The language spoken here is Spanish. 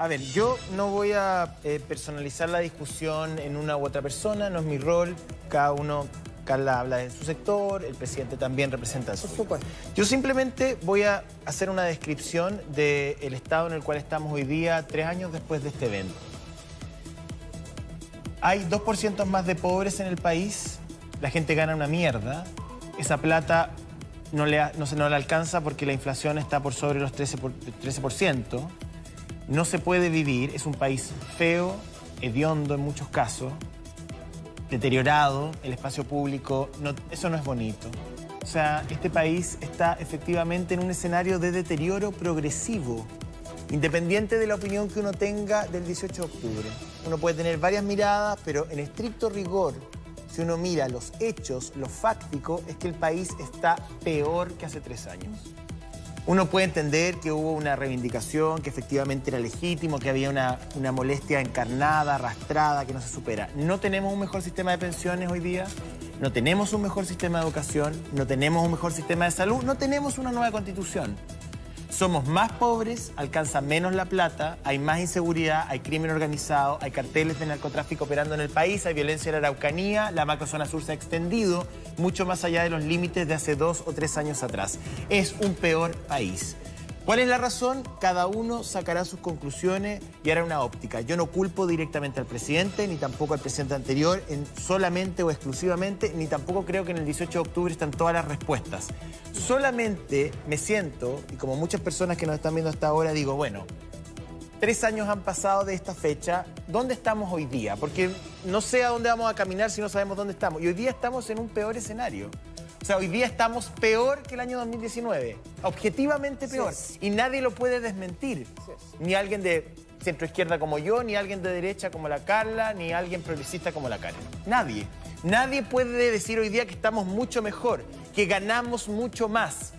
A ver, yo no voy a eh, personalizar la discusión en una u otra persona, no es mi rol. Cada uno, Carla habla de su sector, el presidente también representa su. Por supuesto. Yo simplemente voy a hacer una descripción del estado en el cual estamos hoy día, tres años después de este evento. Hay 2% más de pobres en el país, la gente gana una mierda, esa plata no, le, no se no le alcanza porque la inflación está por sobre los 13%, por- 13%. No se puede vivir, es un país feo, hediondo en muchos casos, deteriorado, el espacio público, eso no es bonito. O sea, este país está efectivamente en un escenario de deterioro progresivo, independiente de la opinión que uno tenga del 18 de octubre. Uno puede tener varias miradas, pero en estricto rigor, si uno mira los hechos, lo fáctico, es que el país está peor que hace tres años. Uno puede entender que hubo una reivindicación, que efectivamente era legítimo, que había una, una molestia encarnada, arrastrada, que no se supera. No tenemos un mejor sistema de pensiones hoy día, no tenemos un mejor sistema de educación, no tenemos un mejor sistema de salud, no tenemos una nueva constitución. Somos más pobres, alcanza menos la plata, hay más inseguridad, hay crimen organizado, hay carteles de narcotráfico operando en el país, hay violencia en la Araucanía, la macrozona sur se ha extendido mucho más allá de los límites de hace dos o tres años atrás. Es un peor país. ¿Cuál es la razón? Cada uno sacará sus conclusiones y hará una óptica. Yo no culpo directamente al presidente, ni tampoco al presidente anterior, en solamente o exclusivamente, ni tampoco creo que en el 18 de octubre están todas las respuestas. Solamente me siento, y como muchas personas que nos están viendo hasta ahora, digo, bueno, Tres años han pasado de esta fecha. ¿Dónde estamos hoy día? Porque no sé a dónde vamos a caminar si no sabemos dónde estamos. Y hoy día estamos en un peor escenario. O sea, hoy día estamos peor que el año 2019. Objetivamente peor. Y nadie lo puede desmentir. Ni alguien de centro izquierda como yo, ni alguien de derecha como la Carla, ni alguien progresista como la Karen. Nadie. Nadie puede decir hoy día que estamos mucho mejor, que ganamos mucho más.